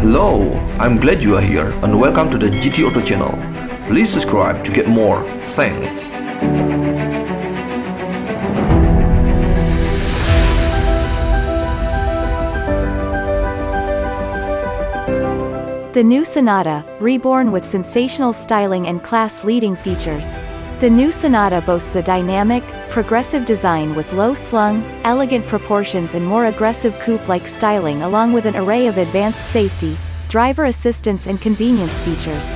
Hello, I'm glad you are here and welcome to the GT Auto channel. Please subscribe to get more. Thanks. The new Sonata, reborn with sensational styling and class-leading features. The new Sonata boasts a dynamic, progressive design with low-slung, elegant proportions and more aggressive coupe-like styling along with an array of advanced safety, driver assistance and convenience features.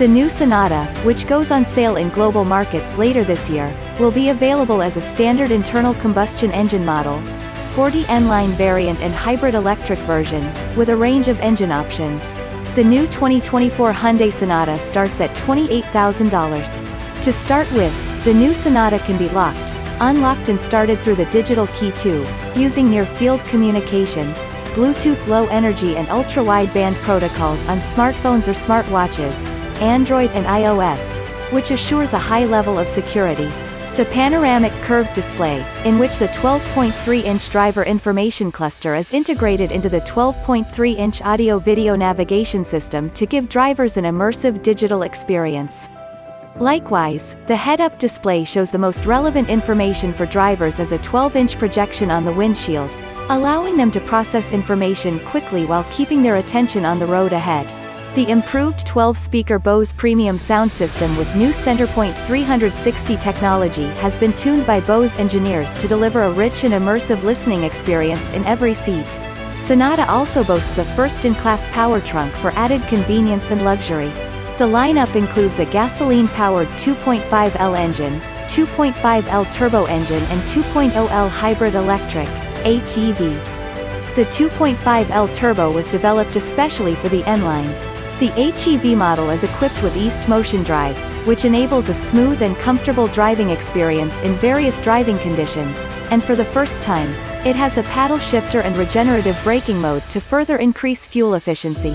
The new Sonata, which goes on sale in global markets later this year, will be available as a standard internal combustion engine model, sporty N-Line variant and hybrid electric version, with a range of engine options. The new 2024 Hyundai Sonata starts at $28,000. To start with, the new Sonata can be locked, unlocked and started through the digital key 2, using near-field communication, Bluetooth Low Energy and ultra-wideband protocols on smartphones or smartwatches, Android and iOS, which assures a high level of security. The panoramic curved display, in which the 12.3-inch driver information cluster is integrated into the 12.3-inch audio-video navigation system to give drivers an immersive digital experience. Likewise, the head-up display shows the most relevant information for drivers as a 12-inch projection on the windshield, allowing them to process information quickly while keeping their attention on the road ahead. The improved 12-speaker Bose premium sound system with new Centerpoint 360 technology has been tuned by Bose engineers to deliver a rich and immersive listening experience in every seat. Sonata also boasts a first-in-class power trunk for added convenience and luxury. The lineup includes a gasoline-powered 2.5L engine, 2.5L turbo engine and 2.0L hybrid electric, HEV. The 2.5L turbo was developed especially for the N-Line. The HEV model is equipped with E-Motion Drive, which enables a smooth and comfortable driving experience in various driving conditions, and for the first time, it has a paddle shifter and regenerative braking mode to further increase fuel efficiency.